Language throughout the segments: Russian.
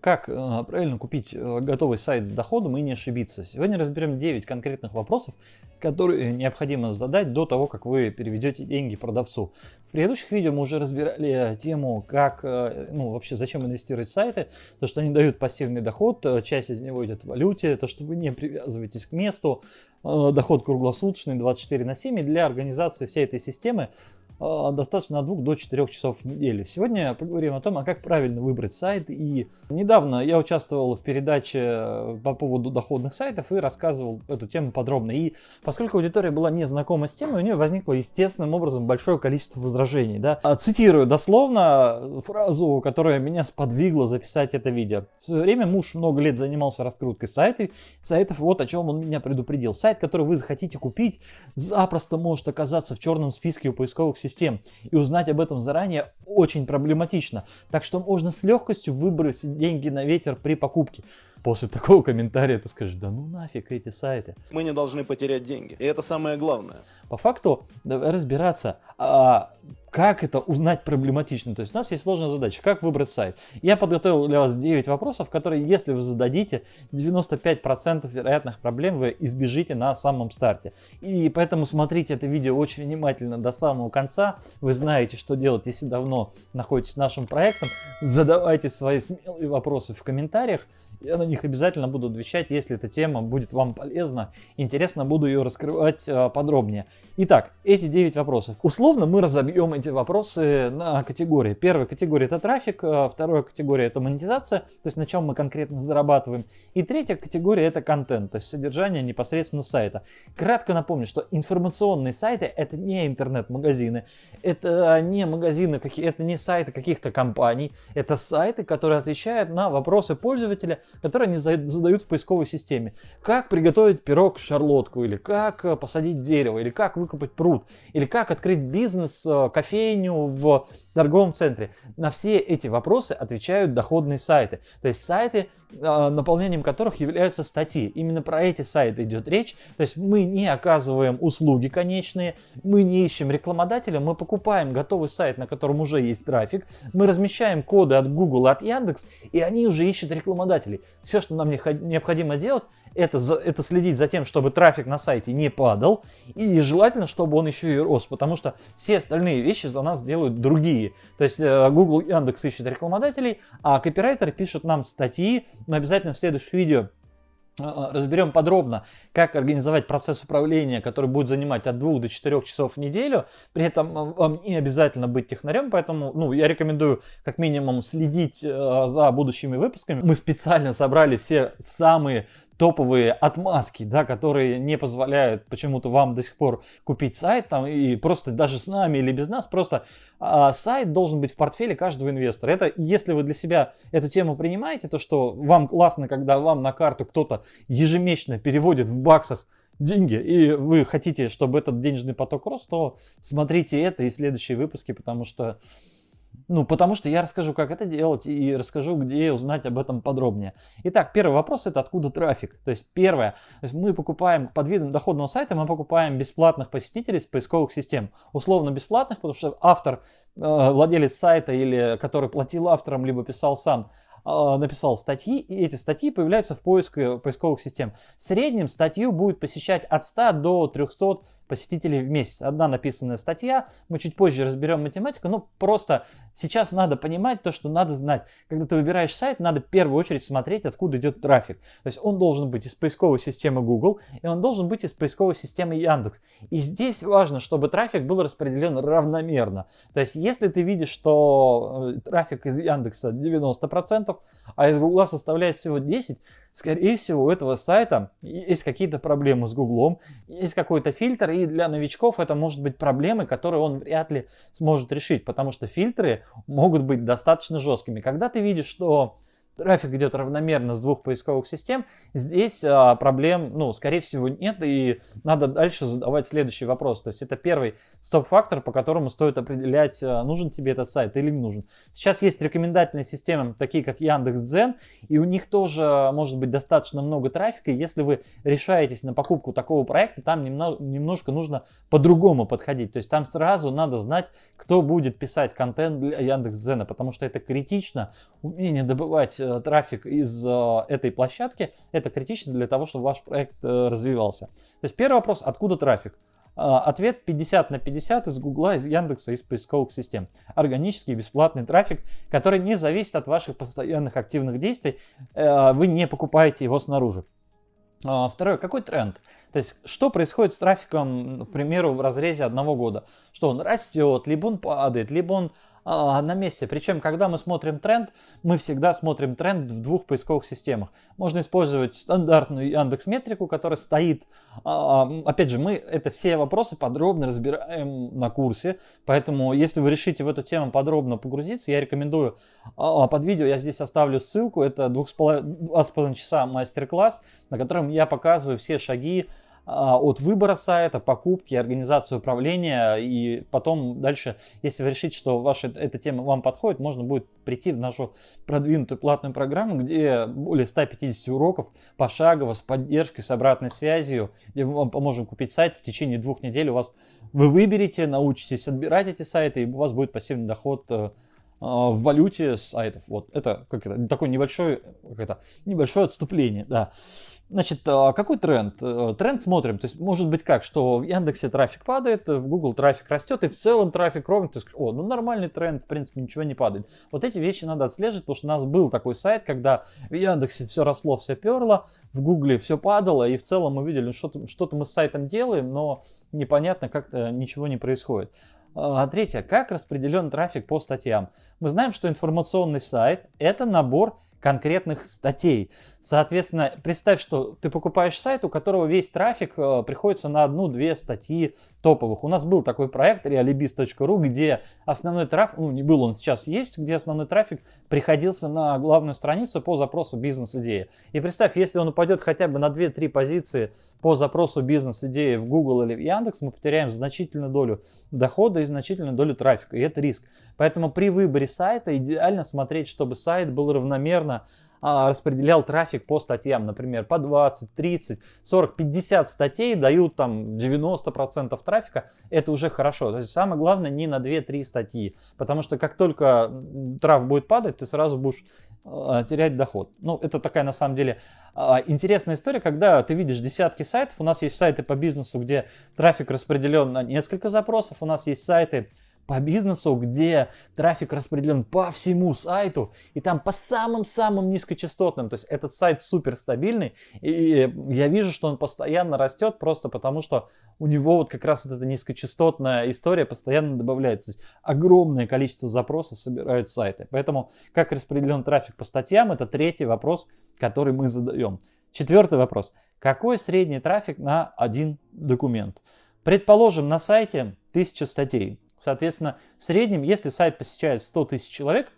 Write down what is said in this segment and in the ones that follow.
Как э, правильно купить э, готовый сайт с доходом и не ошибиться? Сегодня разберем 9 конкретных вопросов, которые необходимо задать до того, как вы переведете деньги продавцу. В предыдущих видео мы уже разбирали тему, как, э, ну вообще зачем инвестировать в сайты, то, что они дают пассивный доход, часть из него идет в валюте, то, что вы не привязываетесь к месту, доход круглосуточный 24 на 7 и для организации всей этой системы достаточно от 2 до 4 часов в неделю. Сегодня поговорим о том, а как правильно выбрать сайт. И недавно я участвовал в передаче э, по поводу доходных сайтов и рассказывал эту тему подробно. И поскольку аудитория была не знакома с темой, у нее возникло естественным образом большое количество возражений. Да? А, цитирую дословно фразу, которая меня сподвигла записать это видео. В свое время муж много лет занимался раскруткой сайтов, сайтов вот о чем он меня предупредил. Сайт, который вы захотите купить, запросто может оказаться в черном списке у поисковых систем систем. И узнать об этом заранее очень проблематично. Так что можно с легкостью выбросить деньги на ветер при покупке. После такого комментария ты скажешь, да ну нафиг эти сайты. Мы не должны потерять деньги. И это самое главное. По факту, разбираться, а, как это узнать проблематично. То есть у нас есть сложная задача, как выбрать сайт. Я подготовил для вас 9 вопросов, которые, если вы зададите, 95% вероятных проблем вы избежите на самом старте. И поэтому смотрите это видео очень внимательно до самого конца. Вы знаете, что делать, если давно находитесь нашим проектом. Задавайте свои смелые вопросы в комментариях. Я на них обязательно буду отвечать, если эта тема будет вам полезна. Интересно, буду ее раскрывать э, подробнее. Итак, эти 9 вопросов. Условно мы разобьем эти вопросы на категории. Первая категория это трафик, э, вторая категория это монетизация, то есть на чем мы конкретно зарабатываем. И третья категория это контент, то есть содержание непосредственно сайта. Кратко напомню, что информационные сайты это не интернет-магазины, это не магазины, это не сайты каких-то компаний, это сайты, которые отвечают на вопросы пользователя которые они задают в поисковой системе. Как приготовить пирог шарлотку, или как э, посадить дерево, или как выкопать пруд, или как открыть бизнес, э, кофейню в торговом центре. На все эти вопросы отвечают доходные сайты. То есть сайты, наполнением которых являются статьи. Именно про эти сайты идет речь. То есть мы не оказываем услуги конечные, мы не ищем рекламодателя, мы покупаем готовый сайт, на котором уже есть трафик, мы размещаем коды от Google, от Яндекс, и они уже ищут рекламодателей. Все, что нам необходимо делать, это, это следить за тем, чтобы трафик на сайте не падал. И желательно, чтобы он еще и рос, потому что все остальные вещи за нас делают другие. То есть э, Google, Яндекс ищет рекламодателей, а копирайтеры пишут нам статьи. Мы обязательно в следующих видео Э, разберем подробно, как организовать процесс управления, который будет занимать от 2 до 4 часов в неделю. При этом э, вам не обязательно быть технарем, поэтому ну, я рекомендую как минимум следить э, за будущими выпусками. Мы специально собрали все самые топовые отмазки, да, которые не позволяют почему-то вам до сих пор купить сайт там и просто даже с нами или без нас, просто а, сайт должен быть в портфеле каждого инвестора. Это если вы для себя эту тему принимаете, то что вам классно, когда вам на карту кто-то ежемесячно переводит в баксах деньги, и вы хотите, чтобы этот денежный поток рос, то смотрите это и следующие выпуски, потому что ну, потому что я расскажу, как это делать и расскажу, где узнать об этом подробнее. Итак, первый вопрос это откуда трафик. То есть первое, то есть мы покупаем под видом доходного сайта, мы покупаем бесплатных посетителей с поисковых систем. Условно бесплатных, потому что автор, э, владелец сайта или который платил авторам, либо писал сам, а, написал статьи, и эти статьи появляются в поиске, поисковых систем. В среднем статью будет посещать от 100 до 300 посетителей в месяц. Одна написанная статья, мы чуть позже разберем математику, но просто сейчас надо понимать то, что надо знать. Когда ты выбираешь сайт, надо в первую очередь смотреть, откуда идет трафик. То есть он должен быть из поисковой системы Google, и он должен быть из поисковой системы Яндекс. И здесь важно, чтобы трафик был распределен равномерно. То есть если ты видишь, что э, трафик из Яндекса 90%, а из Гугла составляет всего 10, скорее всего у этого сайта есть какие-то проблемы с Гуглом, есть какой-то фильтр, и для новичков это может быть проблемы, которые он вряд ли сможет решить, потому что фильтры могут быть достаточно жесткими. Когда ты видишь, что трафик идет равномерно с двух поисковых систем, здесь а, проблем, ну, скорее всего, нет, и надо дальше задавать следующий вопрос. То есть это первый стоп-фактор, по которому стоит определять, а, нужен тебе этот сайт или не нужен. Сейчас есть рекомендательные системы, такие как Яндекс.Дзен, и у них тоже может быть достаточно много трафика. Если вы решаетесь на покупку такого проекта, там немножко нужно по-другому подходить. То есть там сразу надо знать, кто будет писать контент для Яндекс.Дзена, потому что это критично. Умение добывать э, трафик из э, этой площадки, это критично для того, чтобы ваш проект э, развивался. То есть первый вопрос, откуда трафик? Ответ 50 на 50 из Гугла, из Яндекса, из поисковых систем. Органический бесплатный трафик, который не зависит от ваших постоянных активных действий. Э, вы не покупаете его снаружи. А, второе, какой тренд? То есть, что происходит с трафиком, к примеру, в разрезе одного года? Что он растет, либо он падает, либо он на месте. Причем, когда мы смотрим тренд, мы всегда смотрим тренд в двух поисковых системах. Можно использовать стандартную Яндекс Метрику, которая стоит. А, опять же, мы это все вопросы подробно разбираем на курсе. Поэтому, если вы решите в эту тему подробно погрузиться, я рекомендую а, под видео, я здесь оставлю ссылку. Это 2,5 часа мастер-класс, на котором я показываю все шаги а, от выбора сайта, покупки, организации управления. И потом дальше, если вы решите, что ваша эта тема вам подходит, можно будет прийти в нашу продвинутую платную программу, где более 150 уроков пошагово, с поддержкой, с обратной связью, где мы вам поможем купить сайт в течение двух недель. У вас вы выберете, научитесь отбирать эти сайты, и у вас будет пассивный доход э, в валюте сайтов. Вот это как это такое небольшое, как это, небольшое отступление, да. Значит, а какой тренд? Э, тренд смотрим. То есть может быть как, что в Яндексе трафик падает, в Google трафик растет, и в целом трафик ровный. То есть, о, ну нормальный тренд, в принципе, ничего не падает. Вот эти вещи надо отслеживать, потому что у нас был такой сайт, когда в Яндексе все росло, все перло, в Гугле все падало, и в целом мы видели, что-то что мы с сайтом делаем, но непонятно, как-то ничего не происходит. А третье, как распределен трафик по статьям? Мы знаем, что информационный сайт – это набор конкретных статей. Соответственно, представь, что ты покупаешь сайт, у которого весь трафик э, приходится на одну-две статьи топовых. У нас был такой проект realibis.ru, где основной трафик, ну не был, он сейчас есть, где основной трафик приходился на главную страницу по запросу бизнес-идеи. И представь, если он упадет хотя бы на 2-3 позиции по запросу бизнес-идеи в Google или в Яндекс, мы потеряем значительную долю дохода и значительную долю трафика, и это риск. Поэтому при выборе сайта идеально смотреть, чтобы сайт был равномерно а, распределял трафик по статьям, например, по 20, 30, 40, 50 статей дают там 90% трафика, это уже хорошо. То есть самое главное не на 2-3 статьи, потому что как только траф будет падать, ты сразу будешь э, терять доход. Ну, это такая на самом деле э, интересная история, когда ты видишь десятки сайтов, у нас есть сайты по бизнесу, где трафик распределен на несколько запросов, у нас есть сайты, по бизнесу, где трафик распределен по всему сайту, и там по самым-самым низкочастотным. То есть этот сайт супер стабильный, и я вижу, что он постоянно растет, просто потому что у него вот как раз вот эта низкочастотная история постоянно добавляется. То есть огромное количество запросов собирают сайты. Поэтому как распределен трафик по статьям, это третий вопрос, который мы задаем. Четвертый вопрос. Какой средний трафик на один документ? Предположим, на сайте 1000 статей. Соответственно, в среднем, если сайт посещает 100 тысяч человек,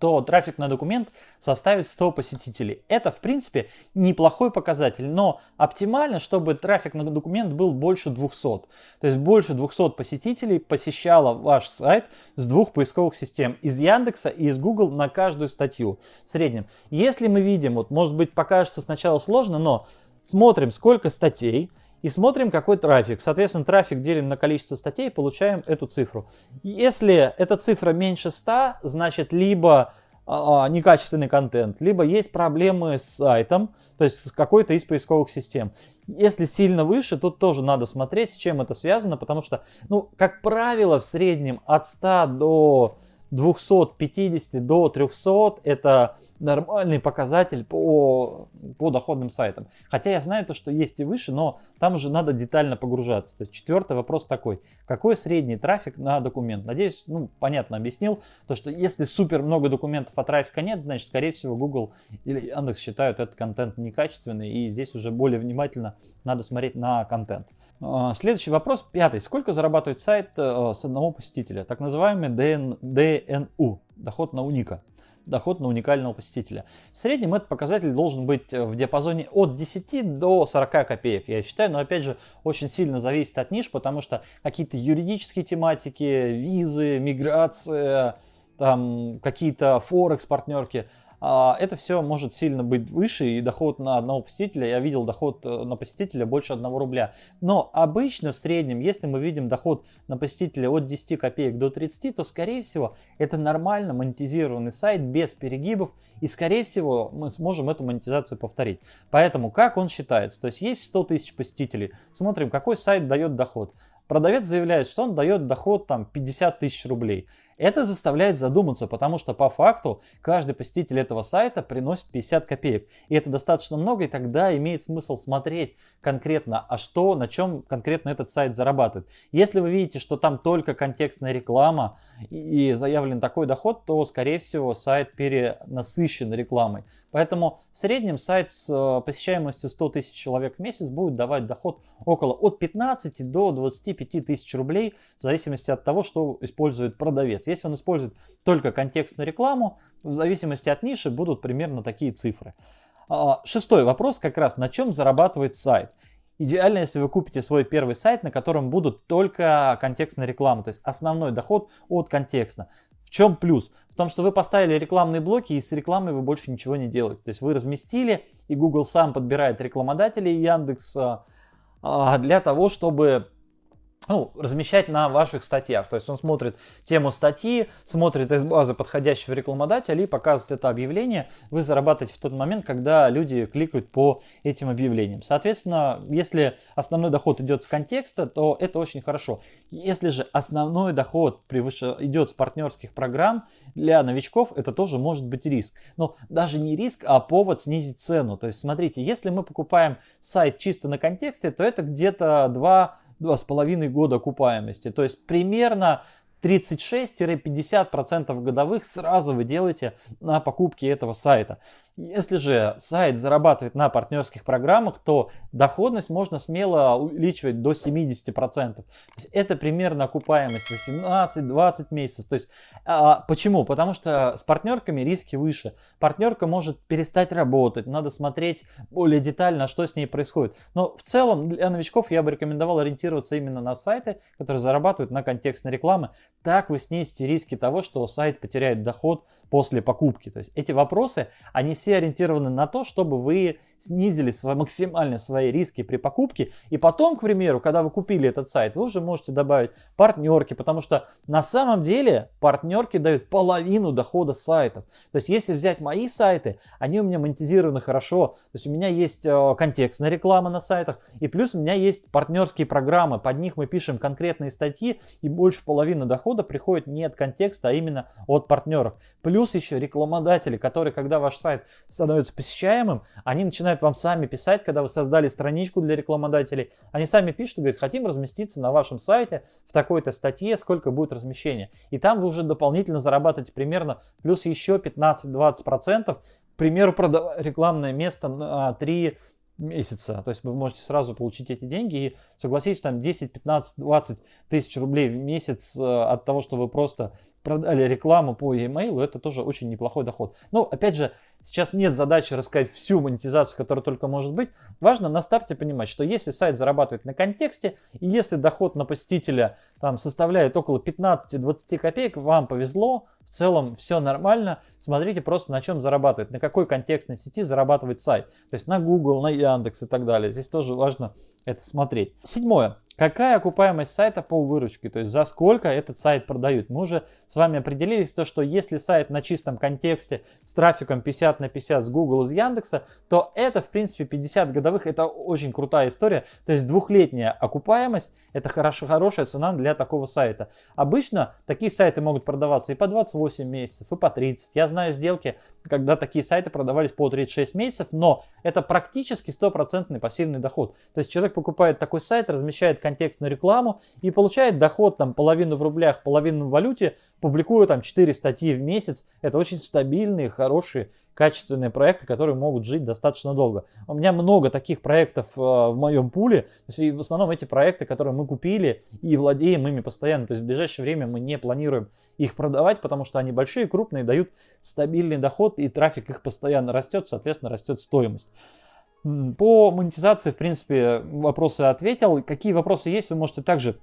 то трафик на документ составит 100 посетителей. Это, в принципе, неплохой показатель, но оптимально, чтобы трафик на документ был больше 200. То есть больше 200 посетителей посещало ваш сайт с двух поисковых систем, из Яндекса и из Google на каждую статью в среднем. Если мы видим, вот может быть покажется сначала сложно, но смотрим сколько статей, и смотрим, какой трафик. Соответственно, трафик делим на количество статей получаем эту цифру. Если эта цифра меньше 100, значит либо а, а, некачественный контент, либо есть проблемы с сайтом, то есть с какой-то из поисковых систем. Если сильно выше, тут тоже надо смотреть, с чем это связано, потому что, ну, как правило, в среднем от 100 до 250 до 300 это нормальный показатель по, по доходным сайтам. Хотя я знаю то, что есть и выше, но там уже надо детально погружаться. То есть четвертый вопрос такой. Какой средний трафик на документ? Надеюсь, ну, понятно объяснил. То, что если супер много документов, а трафика нет, значит, скорее всего, Google или Яндекс считают этот контент некачественный. И здесь уже более внимательно надо смотреть на контент. А, следующий вопрос, пятый. Сколько зарабатывает сайт э, с одного посетителя? Так называемый DN, DNU, доход на уника, доход на уникального посетителя. В среднем этот показатель должен быть в диапазоне от 10 до 40 копеек, я считаю. Но опять же, очень сильно зависит от ниш, потому что какие-то юридические тематики, визы, миграция, там какие-то форекс партнерки, а, это все может сильно быть выше, и доход на одного посетителя, я видел доход э, на посетителя больше 1 рубля. Но обычно в среднем, если мы видим доход на посетителя от 10 копеек до 30, то скорее всего это нормально монетизированный сайт без перегибов, и скорее всего мы сможем эту монетизацию повторить. Поэтому как он считается? То есть есть 100 тысяч посетителей, смотрим какой сайт дает доход. Продавец заявляет, что он дает доход там 50 тысяч рублей. Это заставляет задуматься, потому что по факту каждый посетитель этого сайта приносит 50 копеек. И это достаточно много, и тогда имеет смысл смотреть конкретно, а что, на чем конкретно этот сайт зарабатывает. Если вы видите, что там только контекстная реклама и заявлен такой доход, то, скорее всего, сайт перенасыщен рекламой. Поэтому в среднем сайт с э, посещаемостью 100 тысяч человек в месяц будет давать доход около от 15 до 25 тысяч рублей, в зависимости от того, что использует продавец. Если он использует только контекстную рекламу, в зависимости от ниши будут примерно такие цифры. А, шестой вопрос как раз, на чем зарабатывает сайт. Идеально, если вы купите свой первый сайт, на котором будут только контекстная реклама, то есть основной доход от контекста. В чем плюс? В том, что вы поставили рекламные блоки и с рекламой вы больше ничего не делаете. То есть вы разместили и Google сам подбирает рекламодателей Яндекс а, для того, чтобы ну, размещать на ваших статьях. То есть он смотрит тему статьи, смотрит из базы подходящего рекламодателя и показывает это объявление. Вы зарабатываете в тот момент, когда люди кликают по этим объявлениям. Соответственно, если основной доход идет с контекста, то это очень хорошо. Если же основной доход превыше, идет с партнерских программ, для новичков это тоже может быть риск. Но даже не риск, а повод снизить цену. То есть смотрите, если мы покупаем сайт чисто на контексте, то это где-то 2 два с половиной года окупаемости. То есть примерно 36-50% годовых сразу вы делаете на покупке этого сайта. Если же сайт зарабатывает на партнерских программах, то доходность можно смело увеличивать до 70%. То есть это примерно окупаемость 18-20 месяцев. То есть, а, почему? Потому что с партнерками риски выше. Партнерка может перестать работать, надо смотреть более детально, что с ней происходит. Но в целом для новичков я бы рекомендовал ориентироваться именно на сайты, которые зарабатывают на контекстной рекламе. Так вы снизите риски того, что сайт потеряет доход после покупки. То есть эти вопросы, они все все ориентированы на то, чтобы вы снизили свои, максимально свои риски при покупке. И потом, к примеру, когда вы купили этот сайт, вы уже можете добавить партнерки, потому что на самом деле партнерки дают половину дохода сайтов. То есть если взять мои сайты, они у меня монетизированы хорошо. То есть у меня есть э, контекстная реклама на сайтах, и плюс у меня есть партнерские программы. Под них мы пишем конкретные статьи, и больше половины дохода приходит не от контекста, а именно от партнеров. Плюс еще рекламодатели, которые, когда ваш сайт становится посещаемым, они начинают вам сами писать, когда вы создали страничку для рекламодателей. Они сами пишут и говорят, хотим разместиться на вашем сайте в такой-то статье, сколько будет размещения. И там вы уже дополнительно зарабатываете примерно плюс еще 15-20%. К примеру, продавая рекламное место на 3 месяца. То есть вы можете сразу получить эти деньги и согласитесь, там 10, 15, 20 тысяч рублей в месяц э, от того, что вы просто продали рекламу по e-mail, это тоже очень неплохой доход. Но опять же, сейчас нет задачи рассказать всю монетизацию, которая только может быть. Важно на старте понимать, что если сайт зарабатывает на контексте, и если доход на посетителя там составляет около 15-20 копеек, вам повезло, в целом все нормально. Смотрите просто на чем зарабатывает, на какой контекстной сети зарабатывает сайт. То есть на Google, на Яндекс и так далее. Здесь тоже важно это смотреть. Седьмое. Какая окупаемость сайта по выручке, то есть за сколько этот сайт продают. Мы уже с вами определились, то, что если сайт на чистом контексте с трафиком 50 на 50 с Google, из Яндекса, то это в принципе 50 годовых, это очень крутая история. То есть двухлетняя окупаемость, это хорошо, хорошая цена для такого сайта. Обычно такие сайты могут продаваться и по 28 месяцев, и по 30. Я знаю сделки, когда такие сайты продавались по 36 месяцев, но это практически стопроцентный пассивный доход. То есть человек покупает такой сайт, размещает контекстную рекламу и получает доход там половину в рублях, половину в валюте, публикуя там 4 статьи в месяц. Это очень стабильные, хорошие, качественные проекты, которые могут жить достаточно долго. У меня много таких проектов э, в моем пуле. То есть, и в основном эти проекты, которые мы купили и владеем ими постоянно. То есть в ближайшее время мы не планируем их продавать, потому что они большие, крупные, дают стабильный доход и трафик их постоянно растет, соответственно растет стоимость. По монетизации, в принципе, вопросы ответил. Какие вопросы есть, вы можете также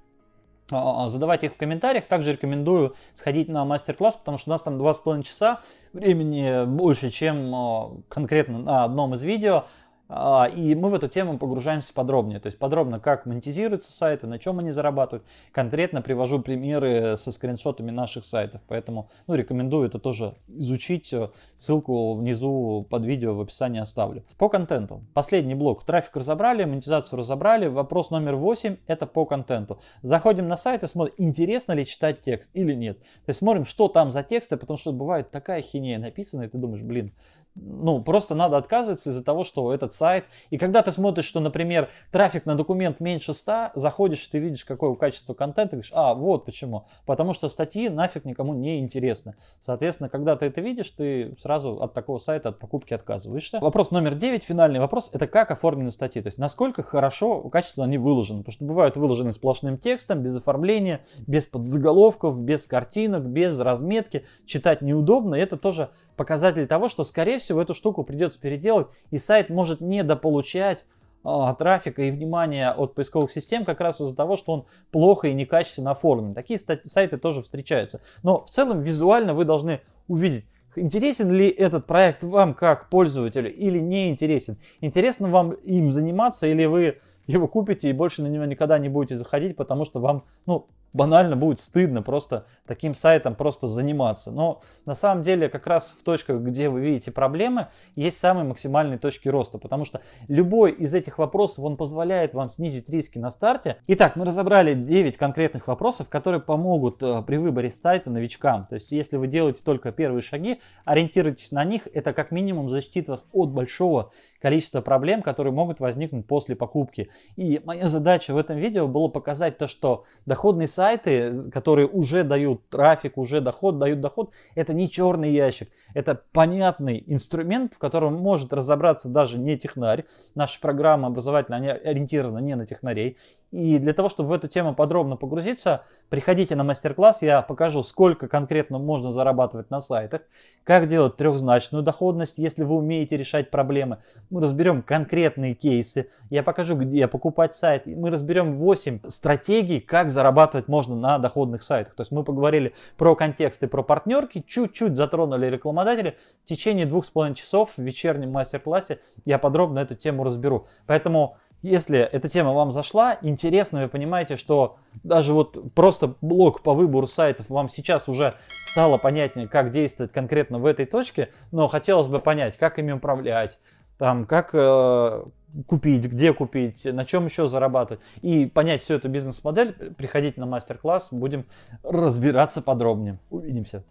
а, задавайте их в комментариях. Также рекомендую сходить на мастер-класс, потому что у нас там 2,5 часа, времени больше, чем а, конкретно на одном из видео. А, и мы в эту тему погружаемся подробнее. То есть подробно, как монетизируются сайты, на чем они зарабатывают. Конкретно привожу примеры со скриншотами наших сайтов. Поэтому ну, рекомендую это тоже изучить. Ссылку внизу под видео в описании оставлю. По контенту. Последний блок. Трафик разобрали, монетизацию разобрали. Вопрос номер 8 это по контенту. Заходим на сайт и смотрим, интересно ли читать текст или нет. То есть смотрим, что там за тексты, потому что бывает такая хинея написана, и ты думаешь, блин, ну, просто надо отказываться из-за того, что этот сайт... И когда ты смотришь, что, например, трафик на документ меньше 100, заходишь, ты видишь, какое качество контента, и говоришь, а, вот почему. Потому что статьи нафиг никому не интересны. Соответственно, когда ты это видишь, ты сразу от такого сайта, от покупки отказываешься. Вопрос номер 9, финальный вопрос, это как оформлены статьи. То есть, насколько хорошо, качественно они выложены. Потому что бывают выложены сплошным текстом, без оформления, без подзаголовков, без картинок, без разметки. Читать неудобно, и это тоже показатель того, что, скорее всего, эту штуку придется переделать, и сайт может недополучать а, трафика и внимания от поисковых систем как раз из-за того, что он плохо и некачественно оформлен. Такие сайты тоже встречаются. Но в целом визуально вы должны увидеть, интересен ли этот проект вам как пользователю или не интересен. Интересно вам им заниматься или вы его купите и больше на него никогда не будете заходить, потому что вам, ну, банально будет стыдно просто таким сайтом просто заниматься. Но на самом деле как раз в точках, где вы видите проблемы, есть самые максимальные точки роста, потому что любой из этих вопросов, он позволяет вам снизить риски на старте. Итак, мы разобрали 9 конкретных вопросов, которые помогут э, при выборе сайта новичкам. То есть, если вы делаете только первые шаги, ориентируйтесь на них, это как минимум защитит вас от большого количества проблем, которые могут возникнуть после покупки. И моя задача в этом видео было показать то, что доходный сайт сайты, которые уже дают трафик, уже доход, дают доход, это не черный ящик. Это понятный инструмент, в котором может разобраться даже не технарь. Наша программа образовательная ориентирована не на технарей. И для того, чтобы в эту тему подробно погрузиться, приходите на мастер-класс, я покажу, сколько конкретно можно зарабатывать на сайтах, как делать трехзначную доходность, если вы умеете решать проблемы. Мы разберем конкретные кейсы, я покажу, где покупать сайт, мы разберем 8 стратегий, как зарабатывать можно на доходных сайтах. То есть мы поговорили про контексты, про партнерки, чуть-чуть затронули рекламодатели. В течение двух с половиной часов в вечернем мастер-классе я подробно эту тему разберу. Поэтому если эта тема вам зашла, интересно, вы понимаете, что даже вот просто блок по выбору сайтов вам сейчас уже стало понятнее, как действовать конкретно в этой точке, но хотелось бы понять, как ими управлять, там, как э, купить, где купить, на чем еще зарабатывать. И понять всю эту бизнес-модель, приходите на мастер-класс, будем разбираться подробнее. Увидимся.